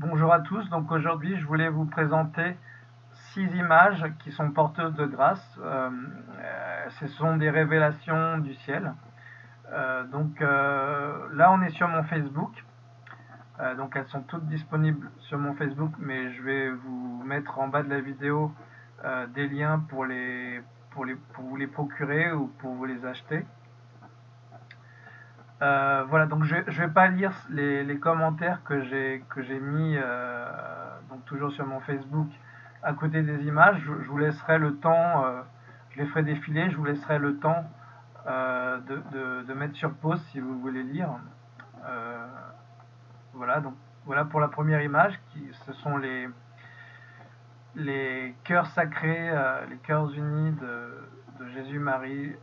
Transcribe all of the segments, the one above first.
Bonjour à tous, donc aujourd'hui je voulais vous présenter six images qui sont porteuses de grâce. Euh, euh, ce sont des révélations du ciel. Euh, donc là on est sur mon Facebook, donc elles sont toutes disponibles sur mon Facebook, mais je vais vous mettre en bas de la vidéo des liens pour, vous les procurer ou pour vous les acheter. Euh, voilà, donc je ne vais pas lire les, commentaires que j'ai mis, euh, donc toujours sur mon Facebook, à côté des images. Je, vous laisserai le temps, euh, je les ferai défiler, je vous laisserai le temps de, de, mettre sur pause si vous voulez lire. voilà, donc voilà pour la première image, qui, ce sont les, les cœurs sacrés, les cœurs unis de, de Jésus-Marie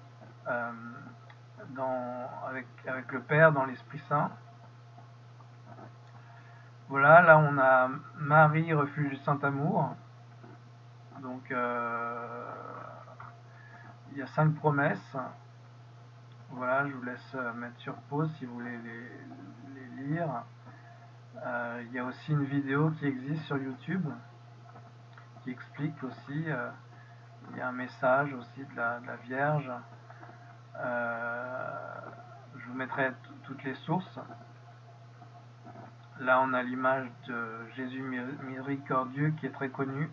avec, avec le Père dans l'Esprit Saint. Voilà, là on a Marie, refuge du Saint-Amour. Donc euh, il y a cinq promesses. Voilà, je vous laisse mettre sur pause si vous voulez les, lire. Euh, il y a aussi une vidéo qui existe sur YouTube qui explique aussi, euh, il y a un message aussi de la, Vierge. Euh, toutes les sources. Là, on a l'image de Jésus miséricordieux qui est très connu.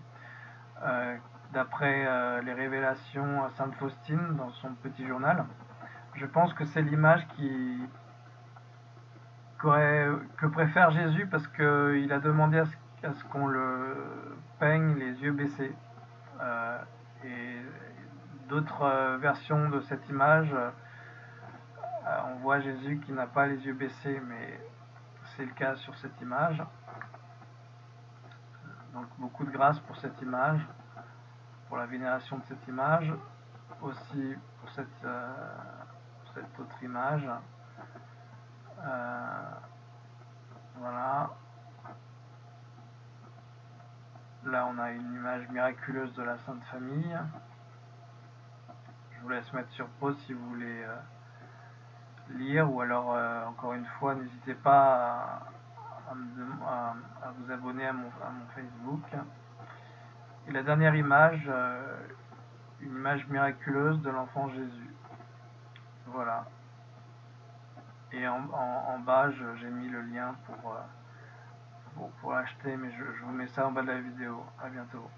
Euh, d'après euh, les révélations à Sainte Faustine dans son petit journal. Je pense que c'est l'image qui que préfère Jésus parce qu'il a demandé à ce, qu'on le peigne les yeux baissés. et d'autres euh, versions de cette image, euh, on voit Jésus qui n'a pas les yeux baissés, mais c'est le cas sur cette image. Donc beaucoup de grâce pour cette image, pour la vénération de cette image, aussi pour cette, euh, autre image. voilà. Là, on a une image miraculeuse de la Sainte Famille je vous laisse mettre sur pause si vous voulez euh, lire ou alors euh, encore une fois n'hésitez pas à, vous abonner à mon, Facebook. Et la dernière image euh, une image miraculeuse de l'enfant Jésus. Voilà. Et en, bas j'ai mis le lien pour, pour, l'acheter mais je, je vous mets ça en bas de la vidéo. À bientôt